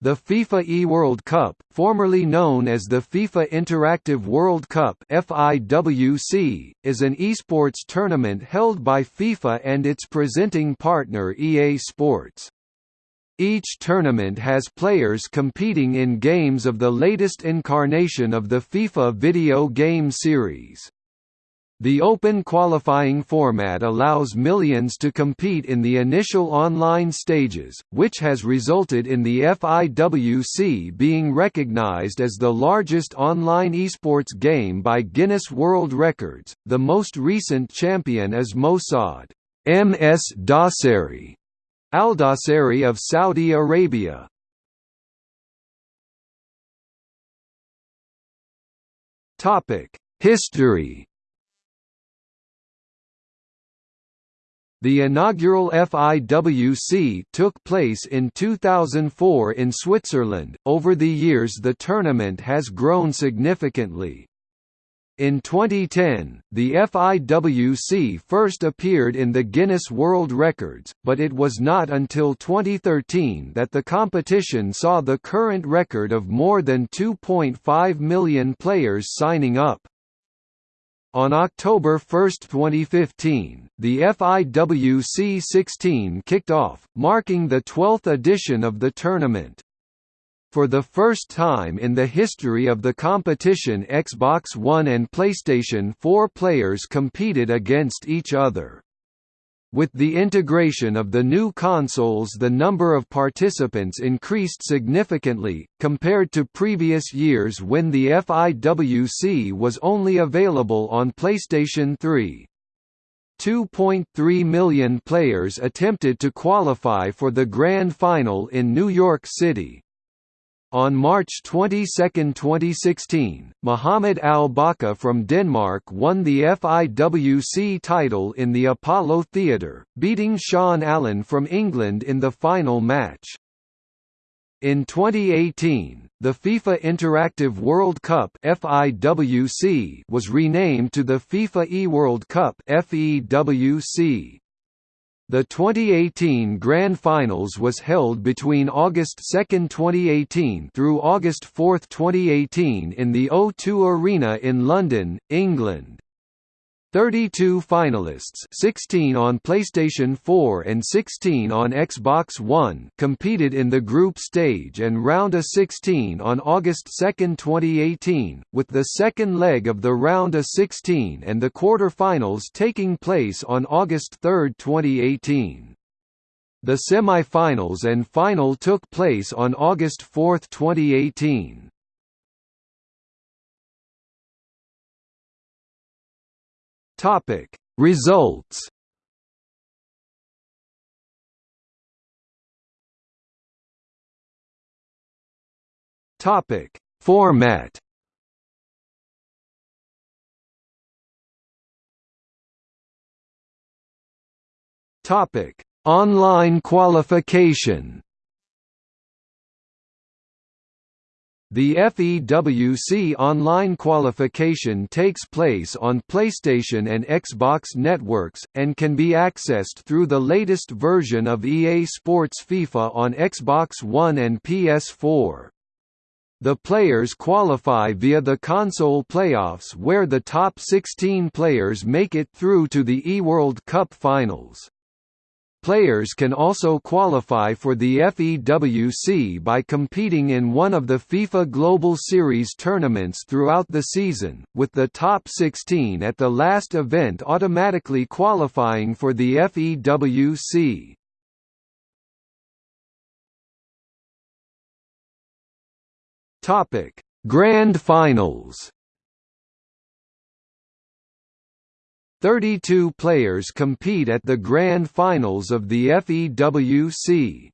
The FIFA eWorld Cup, formerly known as the FIFA Interactive World Cup (FIWC), is an esports tournament held by FIFA and its presenting partner EA Sports. Each tournament has players competing in games of the latest incarnation of the FIFA video game series. The open qualifying format allows millions to compete in the initial online stages, which has resulted in the FIWC being recognized as the largest online esports game by Guinness World Records. The most recent champion is Mosaad MS Dossary, Al Dossary of Saudi Arabia. Topic: History The inaugural FIWC took place in 2004 in Switzerland. Over the years, the tournament has grown significantly. In 2010, the FIWC first appeared in the Guinness World Records, but it was not until 2013 that the competition saw the current record of more than 2.5 million players signing up. On October 1, 2015, the FIWC 16 kicked off, marking the 12th edition of the tournament. For the first time in the history of the competition Xbox One and PlayStation 4 players competed against each other. With the integration of the new consoles the number of participants increased significantly, compared to previous years when the FIWC was only available on PlayStation 3. 2.3 million players attempted to qualify for the Grand Final in New York City. On March 22, 2016, Mohamed Al Bacha from Denmark won the FIWC title in the Apollo Theatre, beating Sean Allen from England in the final match. In 2018, the FIFA Interactive World Cup (FIWC) was renamed to the FIFA eWorld Cup (FEWC). The 2018 Grand Finals was held between August 2, 2018 through August 4, 2018 in the O2 Arena in London, England. 32 finalists 16 on PlayStation 4 and 16 on Xbox One competed in the group stage and round of 16 on August 2, 2018, with the second leg of the round of 16 and the quarter-finals taking place on August 3, 2018. The semi-finals and final took place on August 4, 2018. Topic. Results Topic. Format Topic. Online qualification The FEWC online qualification takes place on PlayStation and Xbox networks, and can be accessed through the latest version of EA Sports FIFA on Xbox One and PS4. The players qualify via the console playoffs where the top 16 players make it through to the eWorld Cup finals. Players can also qualify for the FEWC by competing in one of the FIFA Global Series tournaments throughout the season, with the top 16 at the last event automatically qualifying for the FEWC. Grand Finals 32 players compete at the Grand Finals of the FEWC.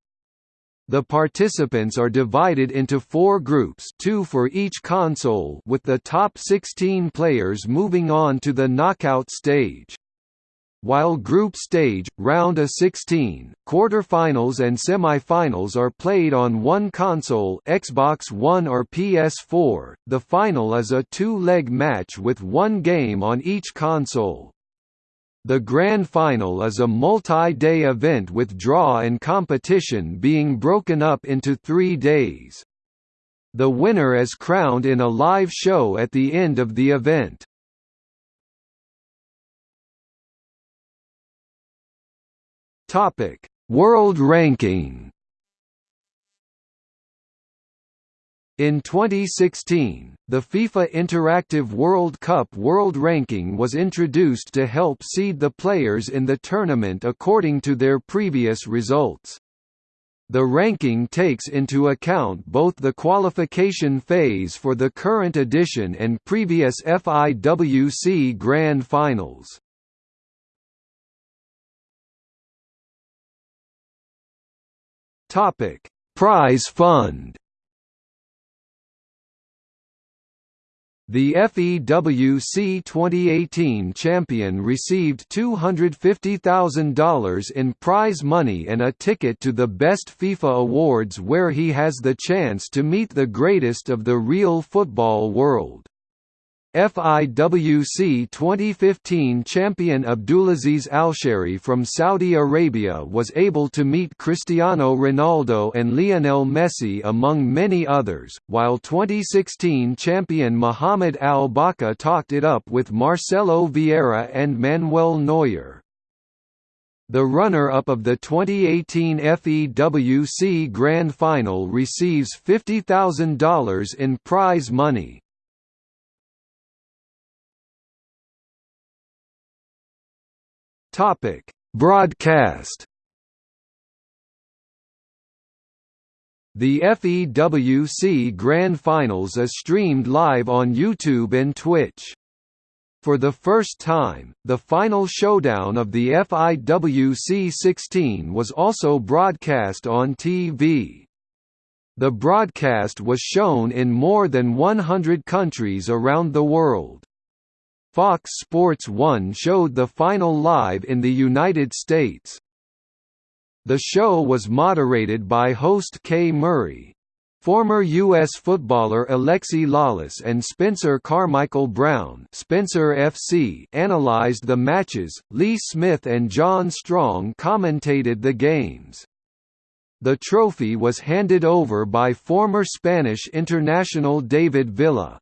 The participants are divided into four groups two for each console with the top 16 players moving on to the knockout stage. While group stage, round of 16, quarter-finals and semi-finals are played on one console Xbox One or PS4, the final is a two-leg match with one game on each console. The Grand Final is a multi-day event with draw and competition being broken up into three days. The winner is crowned in a live show at the end of the event. World ranking In 2016, the FIFA Interactive World Cup World Ranking was introduced to help seed the players in the tournament according to their previous results. The ranking takes into account both the qualification phase for the current edition and previous FIWC Grand Finals. Prize fund The FEWC 2018 champion received $250,000 in prize money and a ticket to the Best FIFA Awards where he has the chance to meet the greatest of the real football world. FIWC 2015 champion Abdulaziz Alshehri from Saudi Arabia was able to meet Cristiano Ronaldo and Lionel Messi among many others, while 2016 champion Mohamed Al Bacha talked it up with Marcelo Vieira and Manuel Neuer. The runner-up of the 2018 FEWC Grand Final receives $50,000 in prize money. Topic: Broadcast. The FEWC Grand Finals is streamed live on YouTube and Twitch. For the first time, the final showdown of the FIWC 16 was also broadcast on TV. The broadcast was shown in more than 100 countries around the world. Fox Sports 1 showed the final live in the United States. The show was moderated by host Kay Murray. Former U.S. footballer Alexi Lalas and Spencer Carmichael Brown Spencer FC analyzed the matches, Lee Smith and John Strong commentated the games. The trophy was handed over by former Spanish international David Villa.